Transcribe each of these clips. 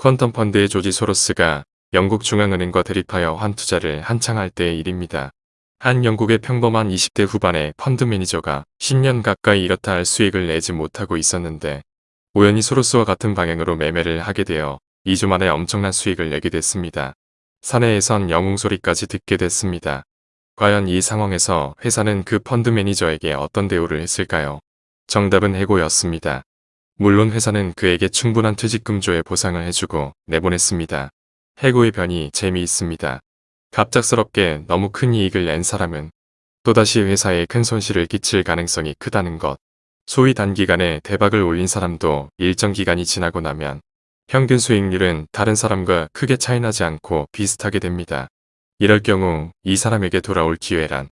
퀀텀 펀드의 조지 소로스가 영국 중앙은행과 대립하여 환투자를 한창 할 때의 일입니다. 한 영국의 평범한 20대 후반의 펀드 매니저가 10년 가까이 이렇다 할 수익을 내지 못하고 있었는데 우연히 소로스와 같은 방향으로 매매를 하게 되어 2주 만에 엄청난 수익을 내게 됐습니다. 사내에선 영웅 소리까지 듣게 됐습니다. 과연 이 상황에서 회사는 그 펀드 매니저에게 어떤 대우를 했을까요? 정답은 해고였습니다. 물론 회사는 그에게 충분한 퇴직금조의 보상을 해주고 내보냈습니다. 해고의 변이 재미있습니다. 갑작스럽게 너무 큰 이익을 낸 사람은 또다시 회사에 큰 손실을 끼칠 가능성이 크다는 것. 소위 단기간에 대박을 올린 사람도 일정 기간이 지나고 나면 평균 수익률은 다른 사람과 크게 차이나지 않고 비슷하게 됩니다. 이럴 경우 이 사람에게 돌아올 기회란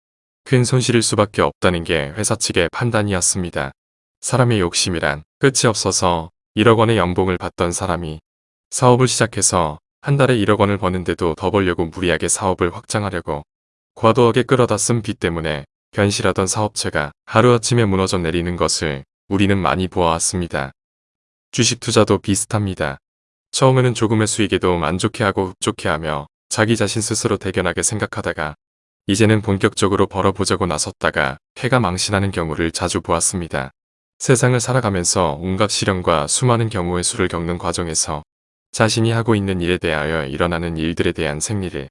큰 손실일 수밖에 없다는 게 회사 측의 판단이었습니다. 사람의 욕심이란 끝이 없어서 1억 원의 연봉을 받던 사람이 사업을 시작해서 한 달에 1억 원을 버는데도 더 벌려고 무리하게 사업을 확장하려고 과도하게 끌어다 쓴 빚 때문에 변실하던 사업체가 하루아침에 무너져 내리는 것을 우리는 많이 보아왔습니다. 주식 투자도 비슷합니다. 처음에는 조금의 수익에도 만족해하고 흡족해하며 자기 자신 스스로 대견하게 생각하다가 이제는 본격적으로 벌어보자고 나섰다가 폐가 망신하는 경우를 자주 보았습니다. 세상을 살아가면서 온갖 시련과 수많은 경우의 수를 겪는 과정에서 자신이 하고 있는 일에 대하여 일어나는 일들에 대한 생리를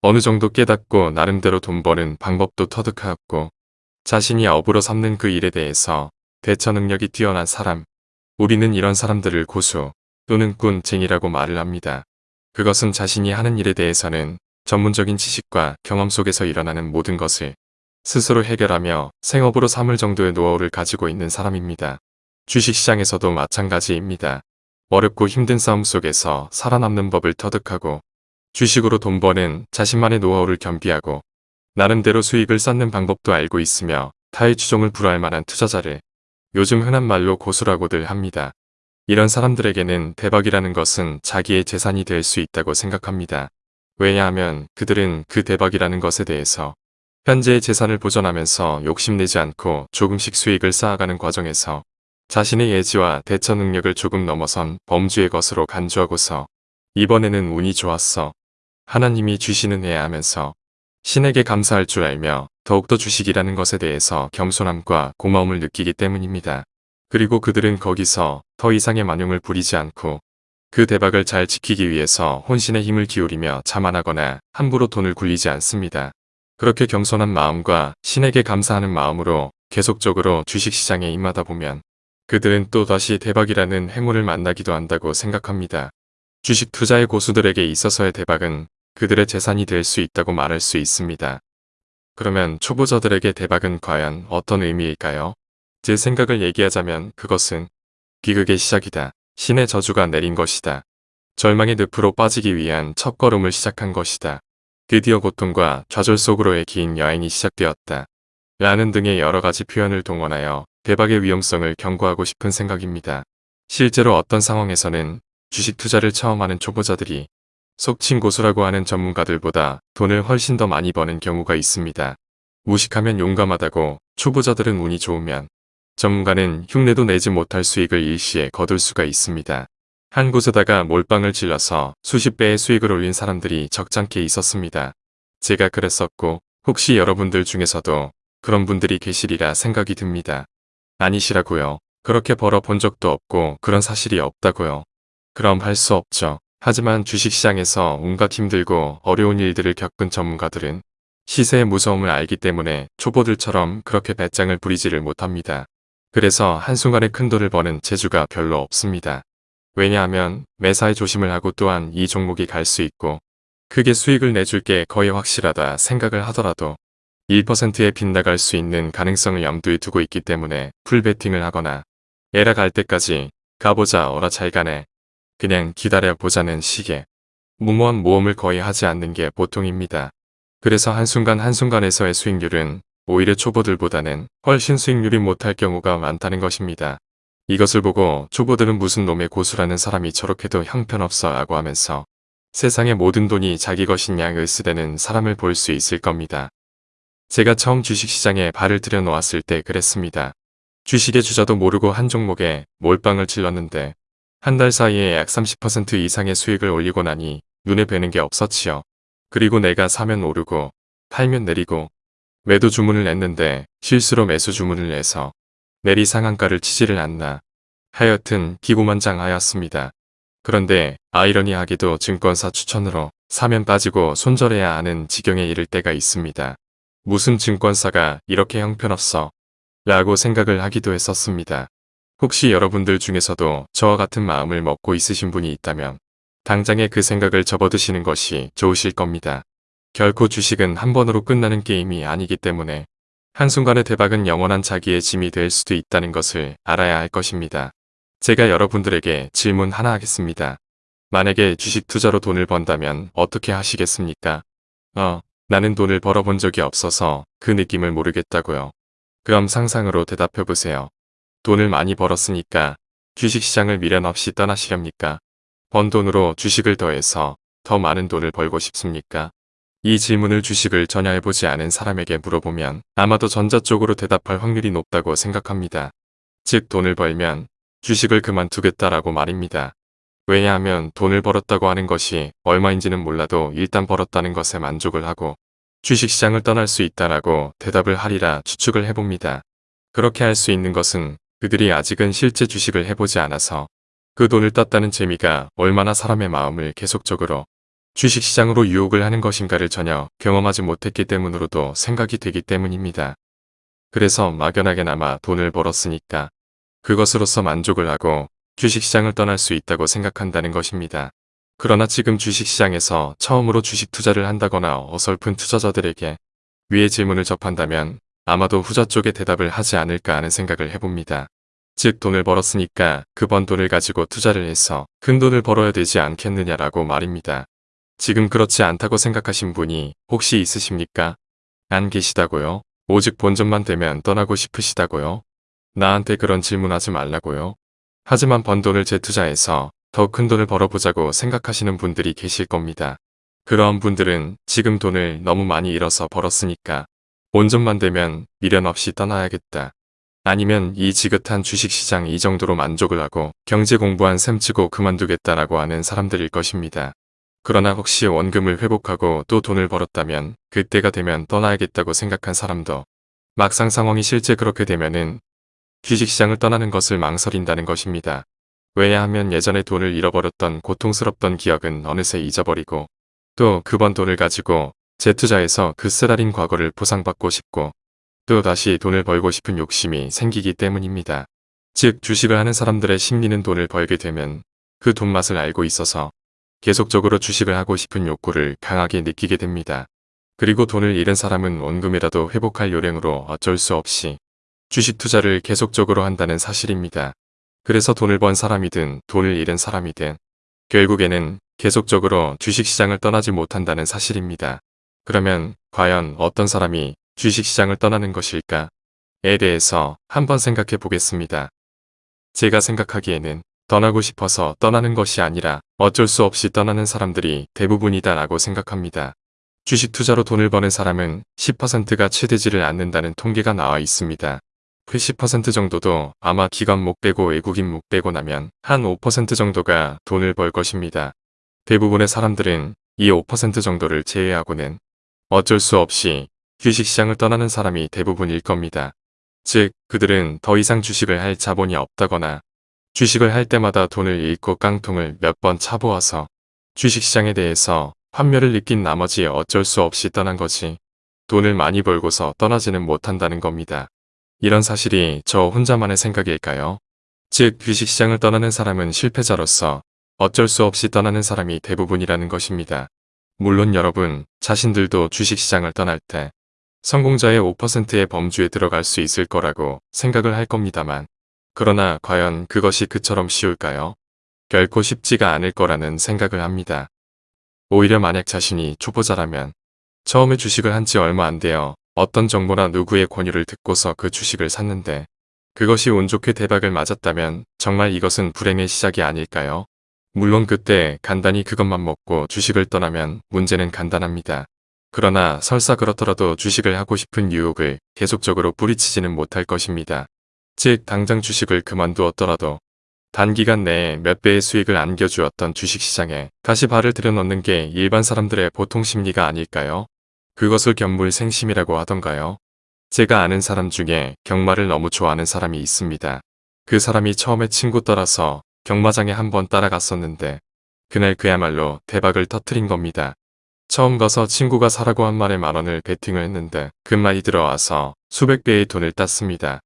어느 정도 깨닫고 나름대로 돈 버는 방법도 터득하였고 자신이 업으로 삼는 그 일에 대해서 대처 능력이 뛰어난 사람 우리는 이런 사람들을 고수 또는 꾼쟁이라고 말을 합니다. 그것은 자신이 하는 일에 대해서는 전문적인 지식과 경험 속에서 일어나는 모든 것을 스스로 해결하며 생업으로 삼을 정도의 노하우를 가지고 있는 사람입니다. 주식시장에서도 마찬가지입니다. 어렵고 힘든 싸움 속에서 살아남는 법을 터득하고 주식으로 돈 버는 자신만의 노하우를 겸비하고 나름대로 수익을 쌓는 방법도 알고 있으며 타의 추종을 불허할 만한 투자자를 요즘 흔한 말로 고수라고들 합니다. 이런 사람들에게는 대박이라는 것은 자기의 재산이 될 수 있다고 생각합니다. 왜냐하면 그들은 그 대박이라는 것에 대해서 현재의 재산을 보존하면서 욕심내지 않고 조금씩 수익을 쌓아가는 과정에서 자신의 예지와 대처 능력을 조금 넘어선 범주의 것으로 간주하고서 이번에는 운이 좋았어. 하나님이 주시는 애 하면서 신에게 감사할 줄 알며 더욱더 주식이라는 것에 대해서 겸손함과 고마움을 느끼기 때문입니다. 그리고 그들은 거기서 더 이상의 만용을 부리지 않고 그 대박을 잘 지키기 위해서 혼신의 힘을 기울이며 자만하거나 함부로 돈을 굴리지 않습니다. 그렇게 겸손한 마음과 신에게 감사하는 마음으로 계속적으로 주식시장에 임하다 보면 그들은 또다시 대박이라는 행운을 만나기도 한다고 생각합니다. 주식 투자의 고수들에게 있어서의 대박은 그들의 재산이 될 수 있다고 말할 수 있습니다. 그러면 초보자들에게 대박은 과연 어떤 의미일까요? 제 생각을 얘기하자면 그것은 비극의 시작이다. 신의 저주가 내린 것이다. 절망의 늪으로 빠지기 위한 첫걸음을 시작한 것이다. 드디어 고통과 좌절 속으로의 긴 여행이 시작되었다. 라는 등의 여러가지 표현을 동원하여 대박의 위험성을 경고하고 싶은 생각입니다. 실제로 어떤 상황에서는 주식 투자를 처음 하는 초보자들이 속칭 고수라고 하는 전문가들보다 돈을 훨씬 더 많이 버는 경우가 있습니다. 무식하면 용감하다고 초보자들은 운이 좋으면 전문가는 흉내도 내지 못할 수익을 일시에 거둘 수가 있습니다. 한 곳에다가 몰빵을 질러서 수십 배의 수익을 올린 사람들이 적잖게 있었습니다. 제가 그랬었고 혹시 여러분들 중에서도 그런 분들이 계시리라 생각이 듭니다. 아니시라고요. 그렇게 벌어본 적도 없고 그런 사실이 없다고요. 그럼 할 수 없죠. 하지만 주식시장에서 온갖 힘들고 어려운 일들을 겪은 전문가들은 시세의 무서움을 알기 때문에 초보들처럼 그렇게 배짱을 부리지를 못합니다. 그래서 한순간에 큰 돈을 버는 재주가 별로 없습니다. 왜냐하면 매사에 조심을 하고 또한 이 종목이 갈 수 있고 크게 수익을 내줄 게 거의 확실하다 생각을 하더라도 1%에 빗나갈 수 있는 가능성을 염두에 두고 있기 때문에 풀베팅을 하거나 에라 갈 때까지 가보자 어라 잘 가네 그냥 기다려보자는 식의 무모한 모험을 거의 하지 않는 게 보통입니다. 그래서 한순간 한순간에서의 수익률은 오히려 초보들보다는 훨씬 수익률이 못할 경우가 많다는 것입니다. 이것을 보고 초보들은 무슨 놈의 고수라는 사람이 저렇게도 형편없어 라고 하면서 세상의 모든 돈이 자기 것인 양 을 쓰대는 사람을 볼 수 있을 겁니다. 제가 처음 주식시장에 발을 들여놓았을 때 그랬습니다. 주식의 주자도 모르고 한 종목에 몰빵을 질렀는데 한 달 사이에 약 30% 이상의 수익을 올리고 나니 눈에 뵈는 게 없었지요. 그리고 내가 사면 오르고 팔면 내리고 매도 주문을 냈는데 실수로 매수 주문을 내서 내리 상한가를 치지를 않나. 하여튼 기고만장하였습니다. 그런데 아이러니하게도 증권사 추천으로 사면 빠지고 손절해야 하는 지경에 이를 때가 있습니다. 무슨 증권사가 이렇게 형편없어 라고 생각을 하기도 했었습니다. 혹시 여러분들 중에서도 저와 같은 마음을 먹고 있으신 분이 있다면 당장에 그 생각을 접어드시는 것이 좋으실 겁니다. 결코 주식은 한 번으로 끝나는 게임이 아니기 때문에 한순간의 대박은 영원한 자기의 짐이 될 수도 있다는 것을 알아야 할 것입니다. 제가 여러분들에게 질문 하나 하겠습니다. 만약에 주식 투자로 돈을 번다면 어떻게 하시겠습니까? 어, 나는 돈을 벌어본 적이 없어서 그 느낌을 모르겠다고요. 그럼 상상으로 대답해보세요. 돈을 많이 벌었으니까 주식시장을 미련 없이 떠나시렵니까? 번 돈으로 주식을 더해서 더 많은 돈을 벌고 싶습니까? 이 질문을 주식을 전혀 해보지 않은 사람에게 물어보면 아마도 전자 쪽으로 대답할 확률이 높다고 생각합니다. 즉 돈을 벌면 주식을 그만두겠다라고 말입니다. 왜냐하면 돈을 벌었다고 하는 것이 얼마인지는 몰라도 일단 벌었다는 것에 만족을 하고 주식시장을 떠날 수 있다라고 대답을 하리라 추측을 해봅니다. 그렇게 할 수 있는 것은 그들이 아직은 실제 주식을 해보지 않아서 그 돈을 땄다는 재미가 얼마나 사람의 마음을 계속적으로 주식시장으로 유혹을 하는 것인가를 전혀 경험하지 못했기 때문으로도 생각이 되기 때문입니다. 그래서 막연하게나마 돈을 벌었으니까 그것으로서 만족을 하고 주식시장을 떠날 수 있다고 생각한다는 것입니다. 그러나 지금 주식시장에서 처음으로 주식 투자를 한다거나 어설픈 투자자들에게 위의 질문을 접한다면 아마도 후자 쪽에 대답을 하지 않을까 하는 생각을 해봅니다. 즉 돈을 벌었으니까 그 번 돈을 가지고 투자를 해서 큰 돈을 벌어야 되지 않겠느냐라고 말입니다. 지금 그렇지 않다고 생각하신 분이 혹시 있으십니까? 안 계시다고요? 오직 본전만 되면 떠나고 싶으시다고요? 나한테 그런 질문하지 말라고요? 하지만 번 돈을 재투자해서 더 큰 돈을 벌어보자고 생각하시는 분들이 계실 겁니다. 그러한 분들은 지금 돈을 너무 많이 잃어서 벌었으니까 온전만 되면 미련 없이 떠나야겠다. 아니면 이 지긋한 주식시장 이 정도로 만족을 하고 경제 공부한 셈 치고 그만두겠다라고 하는 사람들일 것입니다. 그러나 혹시 원금을 회복하고 또 돈을 벌었다면 그때가 되면 떠나야겠다고 생각한 사람도 막상 상황이 실제 그렇게 되면은 주식시장을 떠나는 것을 망설인다는 것입니다. 왜냐하면 예전에 돈을 잃어버렸던 고통스럽던 기억은 어느새 잊어버리고 또 그 번 돈을 가지고 재투자해서 그 쓰라린 과거를 보상받고 싶고 또 다시 돈을 벌고 싶은 욕심이 생기기 때문입니다. 즉 주식을 하는 사람들의 심리는 돈을 벌게 되면 그 돈 맛을 알고 있어서 계속적으로 주식을 하고 싶은 욕구를 강하게 느끼게 됩니다. 그리고 돈을 잃은 사람은 원금이라도 회복할 요령으로 어쩔 수 없이 주식 투자를 계속적으로 한다는 사실입니다. 그래서 돈을 번 사람이든 돈을 잃은 사람이든 결국에는 계속적으로 주식시장을 떠나지 못한다는 사실입니다. 그러면 과연 어떤 사람이 주식시장을 떠나는 것일까? 에 대해서 한번 생각해 보겠습니다. 제가 생각하기에는 떠나고 싶어서 떠나는 것이 아니라 어쩔 수 없이 떠나는 사람들이 대부분이다 라고 생각합니다. 주식 투자로 돈을 버는 사람은 10%가 채되지를 않는다는 통계가 나와 있습니다. 그 10% 정도도 아마 기관 목 빼고 외국인 목 빼고 나면 한 5% 정도가 돈을 벌 것입니다. 대부분의 사람들은 이 5% 정도를 제외하고는 어쩔 수 없이 주식시장을 떠나는 사람이 대부분일 겁니다. 즉 그들은 더 이상 주식을 할 자본이 없다거나 주식을 할 때마다 돈을 잃고 깡통을 몇 번 차보아서 주식시장에 대해서 환멸을 느낀 나머지 어쩔 수 없이 떠난 거지 돈을 많이 벌고서 떠나지는 못한다는 겁니다. 이런 사실이 저 혼자만의 생각일까요? 즉 주식시장을 떠나는 사람은 실패자로서 어쩔 수 없이 떠나는 사람이 대부분이라는 것입니다. 물론 여러분 자신들도 주식시장을 떠날 때 성공자의 5%의 범주에 들어갈 수 있을 거라고 생각을 할 겁니다만 그러나 과연 그것이 그처럼 쉬울까요? 결코 쉽지가 않을 거라는 생각을 합니다. 오히려 만약 자신이 초보자라면 처음에 주식을 한 지 얼마 안 되어 어떤 정보나 누구의 권유를 듣고서 그 주식을 샀는데 그것이 운 좋게 대박을 맞았다면 정말 이것은 불행의 시작이 아닐까요? 물론 그때 간단히 그것만 먹고 주식을 떠나면 문제는 간단합니다. 그러나 설사 그렇더라도 주식을 하고 싶은 유혹을 계속적으로 뿌리치지는 못할 것입니다. 즉 당장 주식을 그만두었더라도 단기간 내에 몇 배의 수익을 안겨주었던 주식시장에 다시 발을 들여놓는 게 일반 사람들의 보통 심리가 아닐까요? 그것을 견물생심이라고 하던가요? 제가 아는 사람 중에 경마를 너무 좋아하는 사람이 있습니다. 그 사람이 처음에 친구 따라서 경마장에 한번 따라갔었는데 그날 그야말로 대박을 터트린 겁니다. 처음 가서 친구가 사라고 한 말에 만 원을 베팅을 했는데 그 말이 들어와서 수백 배의 돈을 땄습니다.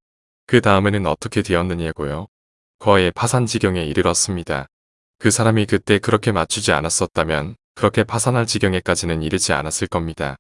그 다음에는 어떻게 되었느냐고요? 거의 파산 지경에 이르렀습니다. 그 사람이 그때 그렇게 맞추지 않았었다면 그렇게 파산할 지경에까지는 이르지 않았을 겁니다.